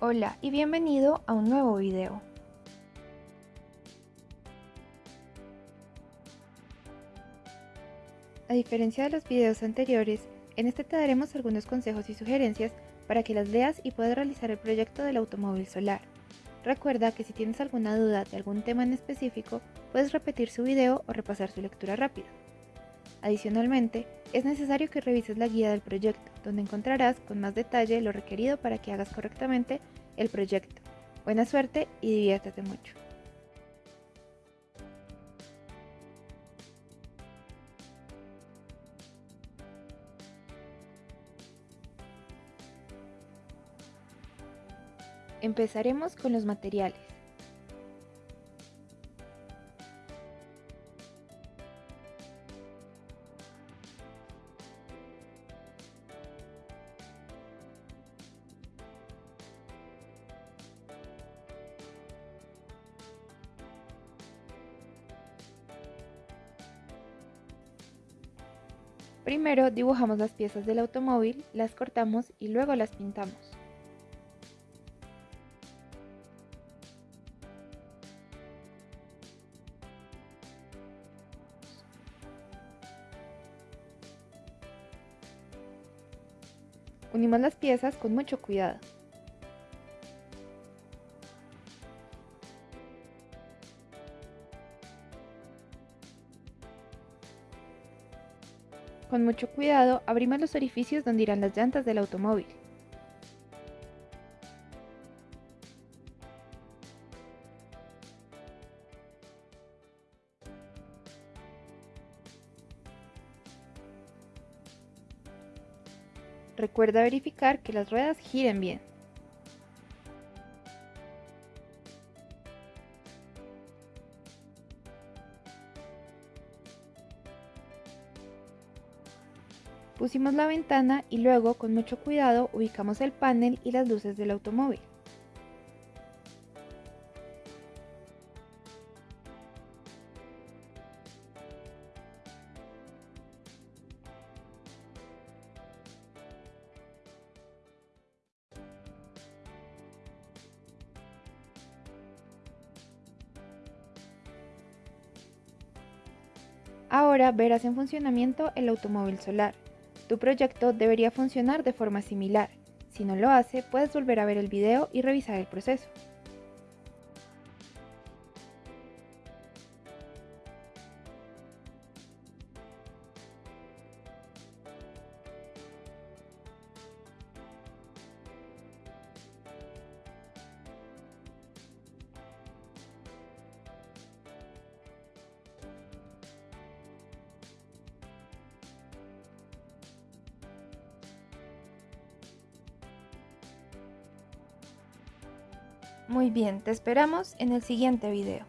Hola y bienvenido a un nuevo video. A diferencia de los videos anteriores, en este te daremos algunos consejos y sugerencias para que las leas y puedas realizar el proyecto del automóvil solar. Recuerda que si tienes alguna duda de algún tema en específico, puedes repetir su video o repasar su lectura rápida. Adicionalmente, es necesario que revises la guía del proyecto, donde encontrarás con más detalle lo requerido para que hagas correctamente el proyecto. Buena suerte y diviértete mucho. Empezaremos con los materiales. Primero dibujamos las piezas del automóvil, las cortamos y luego las pintamos. Unimos las piezas con mucho cuidado. Con mucho cuidado abrimos los orificios donde irán las llantas del automóvil. Recuerda verificar que las ruedas giren bien. Pusimos la ventana y luego con mucho cuidado ubicamos el panel y las luces del automóvil. Ahora verás en funcionamiento el automóvil solar. Tu proyecto debería funcionar de forma similar. Si no lo hace, puedes volver a ver el video y revisar el proceso. Muy bien, te esperamos en el siguiente video.